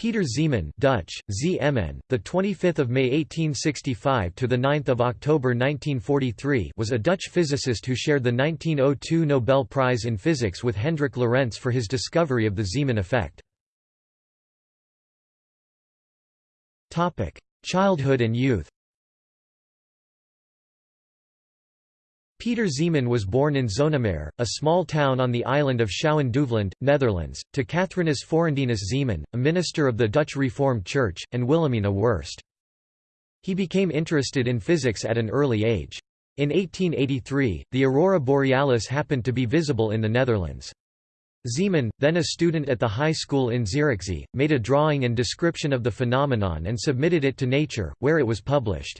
Peter Zeeman Dutch, ZMN, the 25th of May 1865 to the 9th of October 1943 was a Dutch physicist who shared the 1902 Nobel Prize in Physics with Hendrik Lorentz for his discovery of the Zeeman effect. Topic: Childhood and youth. Peter Zeeman was born in Zonnemaire, a small town on the island of Schouwen-Duiveland, Netherlands, to Catharinus Forandinus Zeeman, a minister of the Dutch Reformed Church, and Wilhelmina Wurst. He became interested in physics at an early age. In 1883, the aurora borealis happened to be visible in the Netherlands. Zeeman, then a student at the high school in Zierikzee, made a drawing and description of the phenomenon and submitted it to Nature, where it was published.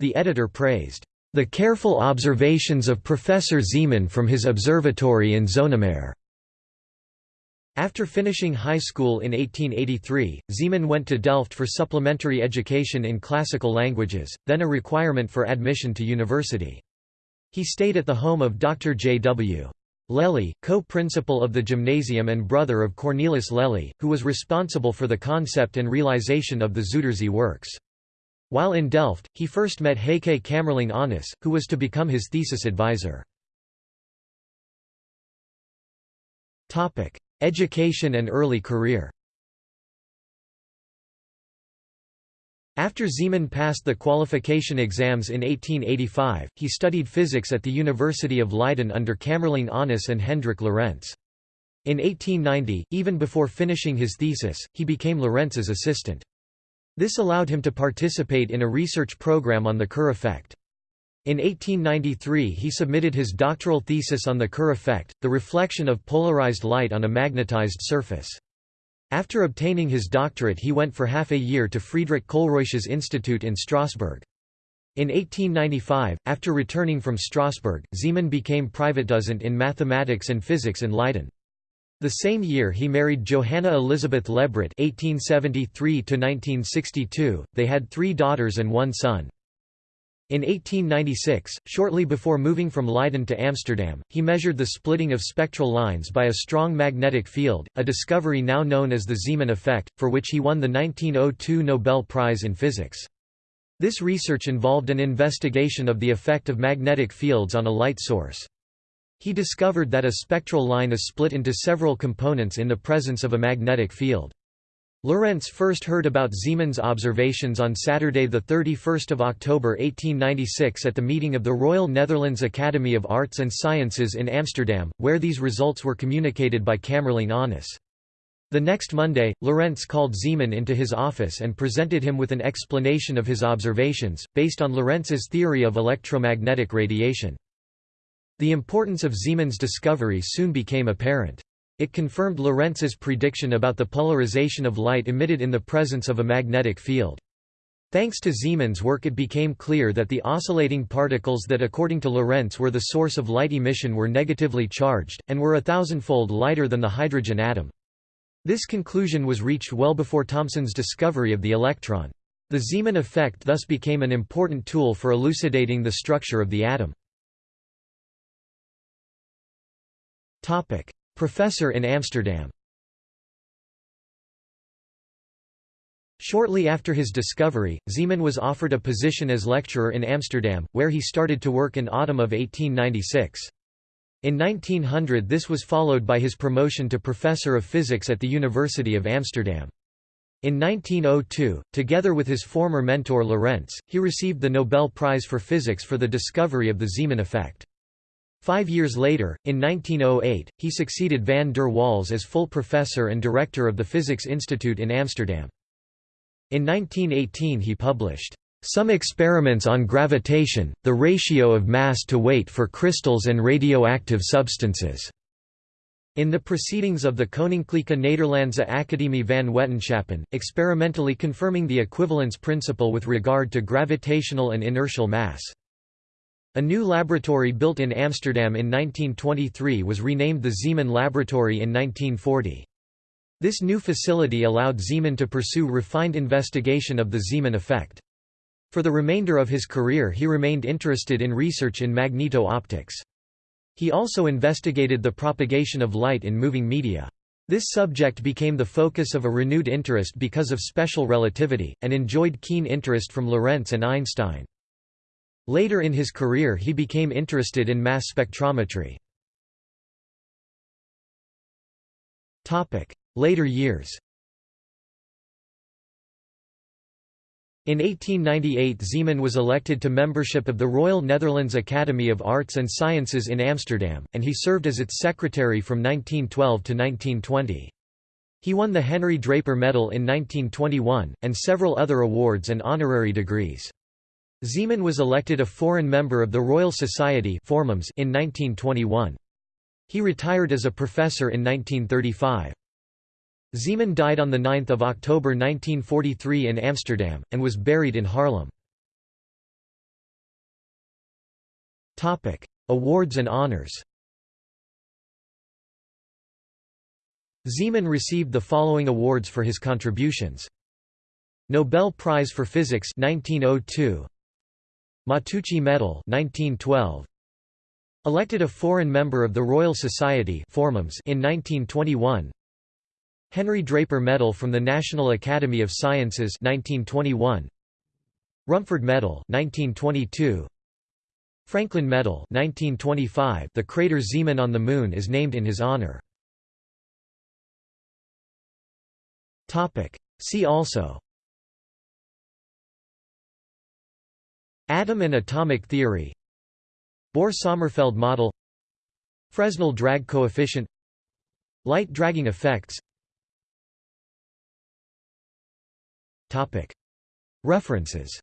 The editor praised the careful observations of Professor Zeeman from his observatory in Zonnemaire. After finishing high school in 1883, Zeeman went to Delft for supplementary education in classical languages, then a requirement for admission to university. He stayed at the home of Dr. J. W. Lely, co-principal of the gymnasium and brother of Cornelis Lely, who was responsible for the concept and realization of the Zuiderzee works. While in Delft, he first met Heike Kamerlingh Onnes, who was to become his thesis advisor. Education and early career After Zeeman passed the qualification exams in 1885, he studied physics at the University of Leiden under Kamerlingh Onnes and Hendrik Lorentz. In 1890, even before finishing his thesis, he became Lorentz's assistant. This allowed him to participate in a research program on the Kerr effect. In 1893 he submitted his doctoral thesis on the Kerr effect, the reflection of polarized light on a magnetized surface. After obtaining his doctorate he went for half a year to Friedrich Kohlrausch's institute in Strasbourg. In 1895, after returning from Strasbourg, Zeeman became privatdozent in mathematics and physics in Leiden. The same year he married Johanna Elizabeth Lebret (1873–1962). They had three daughters and one son. In 1896, shortly before moving from Leiden to Amsterdam, he measured the splitting of spectral lines by a strong magnetic field, a discovery now known as the Zeeman effect, for which he won the 1902 Nobel Prize in Physics. This research involved an investigation of the effect of magnetic fields on a light source. He discovered that a spectral line is split into several components in the presence of a magnetic field. Lorentz first heard about Zeeman's observations on Saturday 31 October 1896 at the meeting of the Royal Netherlands Academy of Arts and Sciences in Amsterdam, where these results were communicated by Kamerlingh Onnes. The next Monday, Lorentz called Zeeman into his office and presented him with an explanation of his observations, based on Lorentz's theory of electromagnetic radiation. The importance of Zeeman's discovery soon became apparent. It confirmed Lorentz's prediction about the polarization of light emitted in the presence of a magnetic field. Thanks to Zeeman's work it became clear that the oscillating particles that according to Lorentz were the source of light emission were negatively charged, and were a thousandfold lighter than the hydrogen atom. This conclusion was reached well before Thomson's discovery of the electron. The Zeeman effect thus became an important tool for elucidating the structure of the atom. Professor in Amsterdam Shortly after his discovery, Zeeman was offered a position as lecturer in Amsterdam, where he started to work in autumn of 1896. In 1900 this was followed by his promotion to professor of physics at the University of Amsterdam. In 1902, together with his former mentor Lorentz, he received the Nobel Prize for Physics for the discovery of the Zeeman effect. Five years later, in 1908, he succeeded van der Waals as full professor and director of the Physics Institute in Amsterdam. In 1918 he published, "...some experiments on gravitation, the ratio of mass to weight for crystals and radioactive substances." In the proceedings of the Koninklijke Nederlandse Academie van Wetenschappen, experimentally confirming the equivalence principle with regard to gravitational and inertial mass. A new laboratory built in Amsterdam in 1923 was renamed the Zeeman Laboratory in 1940. This new facility allowed Zeeman to pursue refined investigation of the Zeeman effect. For the remainder of his career he remained interested in research in magneto-optics. He also investigated the propagation of light in moving media. This subject became the focus of a renewed interest because of special relativity, and enjoyed keen interest from Lorentz and Einstein. Later in his career he became interested in mass spectrometry. Later years In 1898 Zeeman was elected to membership of the Royal Netherlands Academy of Arts and Sciences in Amsterdam, and he served as its secretary from 1912 to 1920. He won the Henry Draper Medal in 1921, and several other awards and honorary degrees. Zeeman was elected a foreign member of the Royal Society in 1921. He retired as a professor in 1935. Zeeman died on 9 October 1943 in Amsterdam, and was buried in Haarlem. Awards and honors Zeeman received the following awards for his contributions. Nobel Prize for Physics 1902 Matteucci Medal 1912 Elected a foreign member of the Royal Society in 1921 Henry Draper Medal from the National Academy of Sciences 1921 Rumford Medal 1922 Franklin Medal 1925 The crater Zeeman on the Moon is named in his honor. Topic. See also Atom and atomic theory. Bohr-Sommerfeld model. Fresnel drag coefficient. Light dragging effects. References.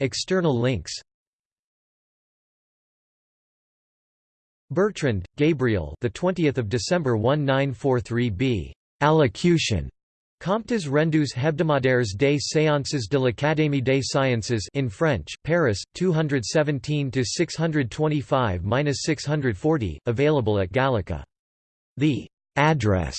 External links. Bertrand, Gabriel. The 20th of December 1943b. Allocution. Comptes rendus hebdomadaires des séances de l'Académie des sciences in French, Paris, 217 625-640, available at Gallica. The address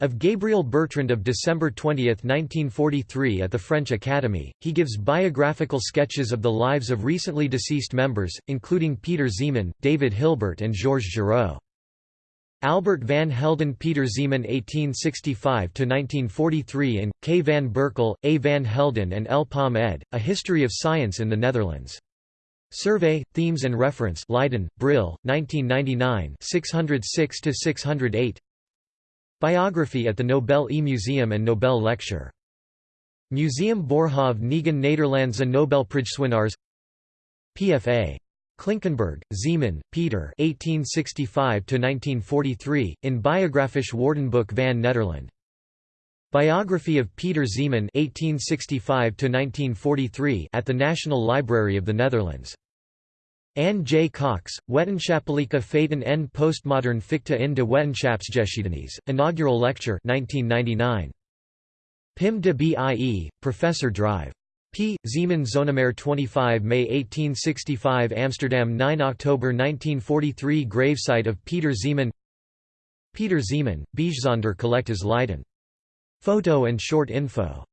of Gabriel Bertrand of December 20, 1943 at the French Academy, he gives biographical sketches of the lives of recently deceased members, including Peter Zeeman, David Hilbert and Georges Giraud. Albert van Helden Peter Zeeman 1865–1943 and, K. van Berkel, A. van Helden and L. Palm ed., A History of Science in the Netherlands. Survey, Themes and Reference Leiden, Brill, 1999 606–608 Biography at the Nobel E-Museum and Nobel Lecture. Museum Boerhaave Negen Nederlandse Nobelprijswinnaars PFA. Klinkenberg, Zeeman, Peter 1865–1943, in Biographisch Woordenboek van Nederland. Biography of Peter Zeeman 1865–1943 at the National Library of the Netherlands. Anne J. Cox, Wetenschappelijke feiten en postmodern ficta in de wetenschapsgeschiedenis, inaugural lecture 1999. Pim de Bie, Professor Drive. P. Zeeman Zonnemaire 25 May 1865 Amsterdam 9 October 1943 Gravesite of Peter Zeeman Peter Zeeman, Bijzonder Collectes Leiden. Photo and short info